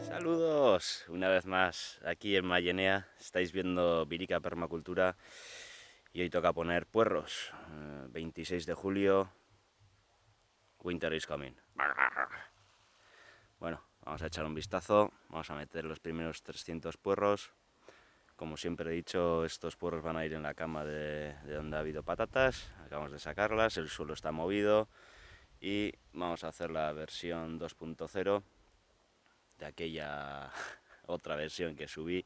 Saludos una vez más aquí en Mayenea, estáis viendo Virica Permacultura y hoy toca poner puerros, 26 eh, de julio, Winter is coming. Bueno, vamos a echar un vistazo, vamos a meter los primeros 300 puerros. Como siempre he dicho, estos puerros van a ir en la cama de, donde ha habido patatas. Acabamos de sacarlas, el suelo está movido y vamos a hacer la versión 2.0 de aquella otra versión que subí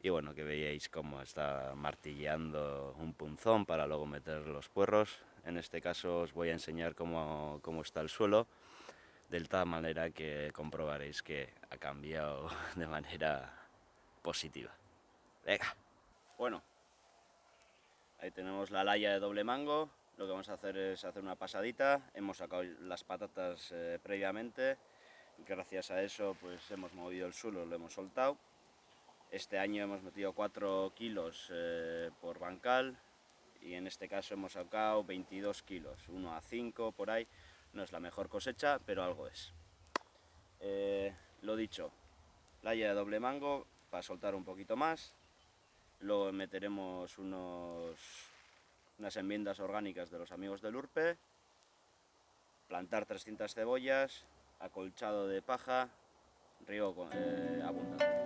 y bueno, que veíais cómo está martilleando un punzón para luego meter los puerros. En este caso os voy a enseñar cómo, cómo está el suelo de tal manera que comprobaréis que ha cambiado de manera positiva. Venga. Bueno, ahí tenemos la laya de doble mango. Lo que vamos a hacer es hacer una pasadita. Hemos sacado las patatas eh, previamente. Gracias a eso pues hemos movido el suelo, lo hemos soltado. Este año hemos metido 4 kilos eh, por bancal y en este caso hemos sacado 22 kilos, 1 a 5 por ahí. No es la mejor cosecha, pero algo es. Eh, lo dicho, laya de doble mango para soltar un poquito más. Luego meteremos unos, unas enmiendas orgánicas de los amigos del Urpe. Plantar 300 cebollas, acolchado de paja, río eh, abundante.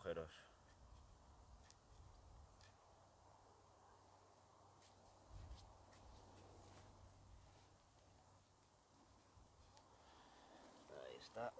Agujeros. Ahí está.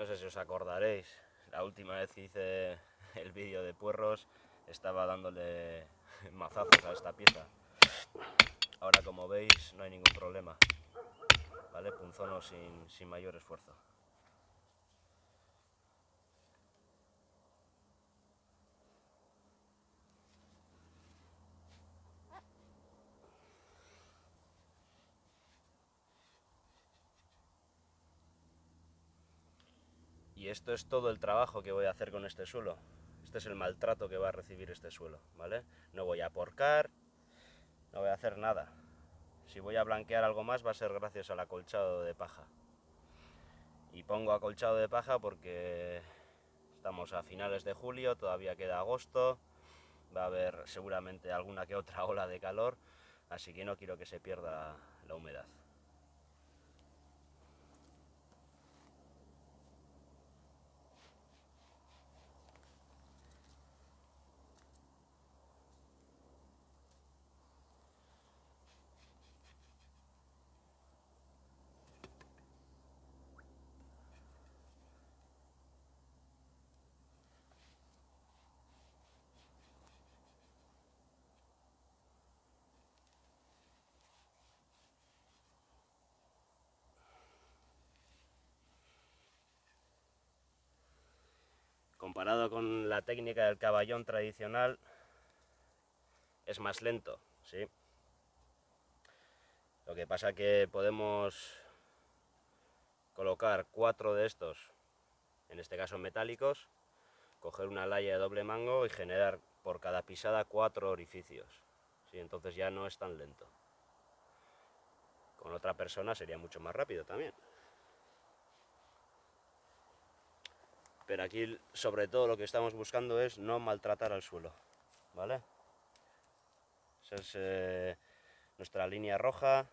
No sé si os acordaréis, la última vez que hice el vídeo de puerros estaba dándole mazazos a esta pieza. Ahora como veis no hay ningún problema, ¿vale? Punzono sin, sin mayor esfuerzo. Y esto es todo el trabajo que voy a hacer con este suelo. Este es el maltrato que va a recibir este suelo, ¿vale? No voy a porcar, no voy a hacer nada. Si voy a blanquear algo más va a ser gracias al acolchado de paja. Y pongo acolchado de paja porque estamos a finales de julio, todavía queda agosto, va a haber seguramente alguna que otra ola de calor, así que no quiero que se pierda la humedad. Comparado con la técnica del caballón tradicional, es más lento, ¿sí? Lo que pasa que podemos colocar cuatro de estos, en este caso metálicos, coger una laya de doble mango y generar por cada pisada cuatro orificios. ¿sí? Entonces ya no es tan lento. Con otra persona sería mucho más rápido también. Pero aquí sobre todo lo que estamos buscando es no maltratar al suelo. ¿Vale? Esa es eh, nuestra línea roja.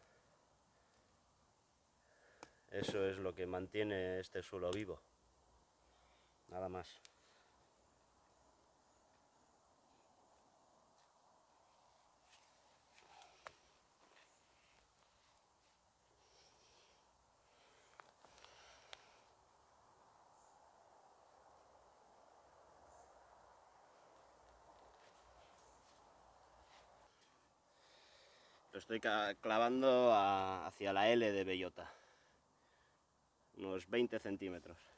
Eso es lo que mantiene este suelo vivo. Nada más. Estoy clavando hacia la L de bellota, unos 20 centímetros.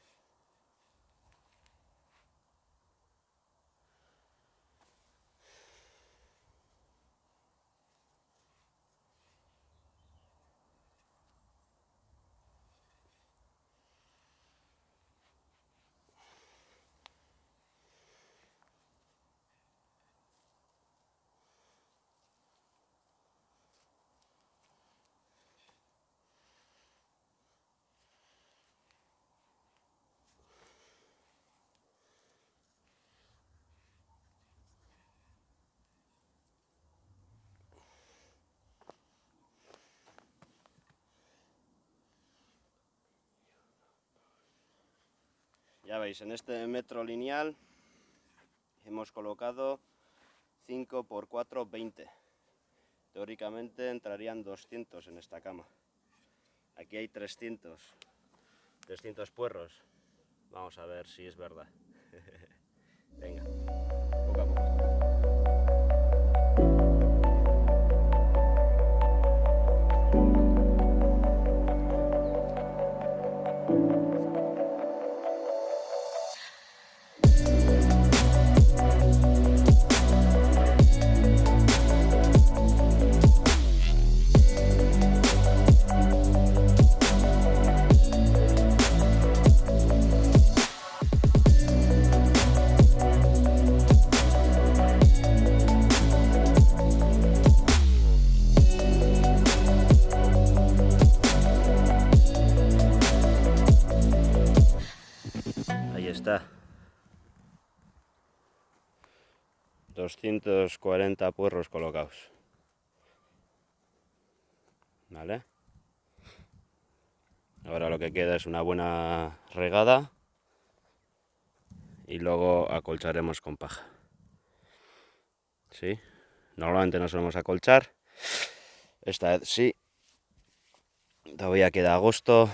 Ya veis, en este metro lineal hemos colocado 5 por 4, 20. Teóricamente entrarían 200 en esta cama. Aquí hay 300, 300 puerros. Vamos a ver si es verdad. Venga, 240 puerros colocados. ¿Vale? Ahora lo que queda es una buena regada y luego acolcharemos con paja. ¿Sí? Normalmente no solemos acolchar. Esta vez sí. Todavía queda agosto.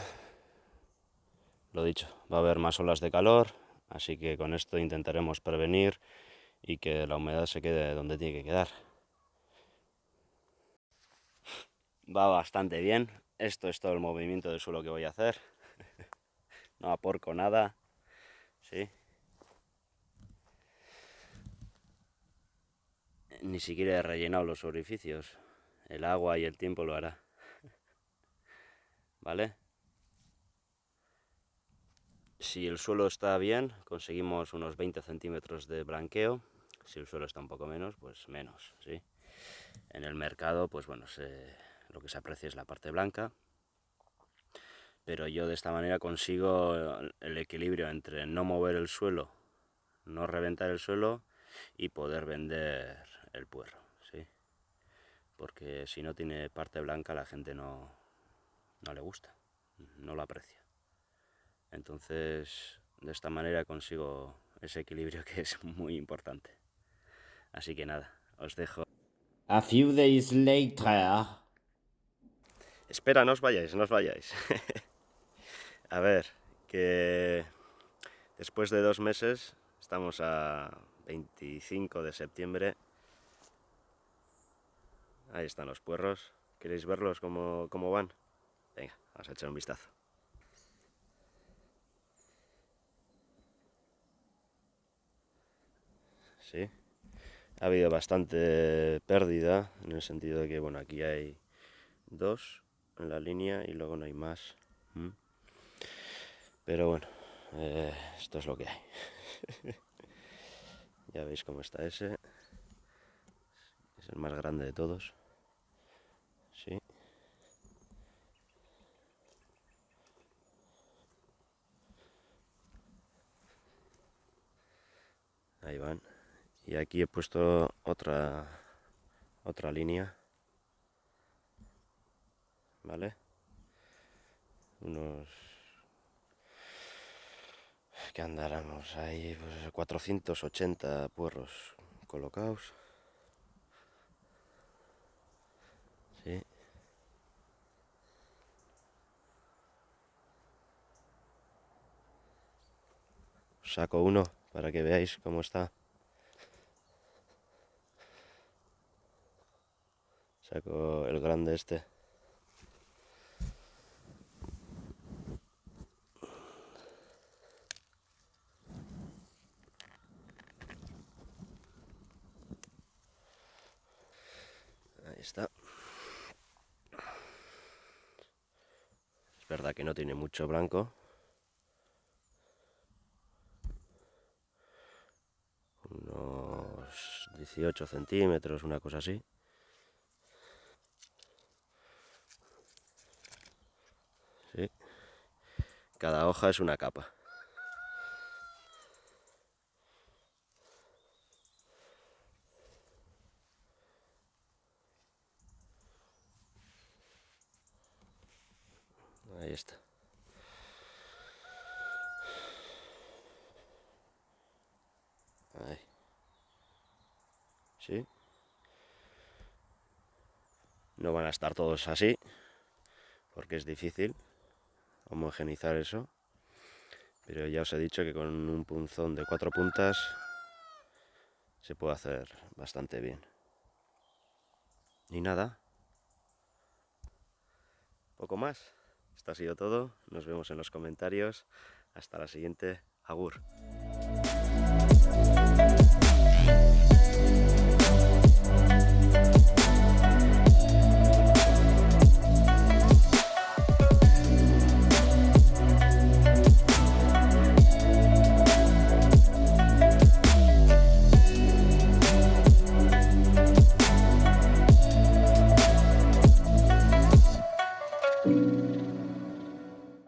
Lo dicho, va a haber más olas de calor, así que con esto intentaremos prevenir y que la humedad se quede donde tiene que quedar. Va bastante bien, esto es todo el movimiento del suelo que voy a hacer, no aporco nada, ¿sí? Ni siquiera he rellenado los orificios, el agua y el tiempo lo hará, ¿vale? Si el suelo está bien, conseguimos unos 20 centímetros de blanqueo. Si el suelo está un poco menos, pues menos, ¿sí? En el mercado, pues bueno, lo que se aprecia es la parte blanca. Pero yo de esta manera consigo el equilibrio entre no mover el suelo, no reventar el suelo y poder vender el puerro, ¿sí? Porque si no tiene parte blanca la gente no, no le gusta, no lo aprecia. Entonces, de esta manera consigo ese equilibrio que es muy importante. Así que nada, os dejo. A few days later. Espera, no os vayáis, no os vayáis. a ver, que después de dos meses, estamos a 25 de septiembre. Ahí están los puerros. ¿Queréis verlos cómo, cómo van? Venga, vamos a echar un vistazo. ¿sí? Ha habido bastante pérdida, en el sentido de que, bueno, aquí hay dos en la línea y luego no hay más. Pero bueno, eh, esto es lo que hay. ya veis cómo está ese. Es el más grande de todos. Sí. Ahí van. Y aquí he puesto otra otra línea. ¿Vale? Unos que andáramos ahí pues, 480 puerros colocados. Sí. Saco uno para que veáis cómo está. Saco el grande este. Ahí está. Es verdad que no tiene mucho blanco. Unos 18 centímetros, una cosa así. Sí. Cada hoja es una capa. Ahí está. Ahí. ¿Sí? No van a estar todos así, porque es difícil homogenizar eso. Pero ya os he dicho que con un punzón de cuatro puntas se puede hacer bastante bien. Y nada. Poco más. Esto ha sido todo. Nos vemos en los comentarios. Hasta la siguiente. Agur.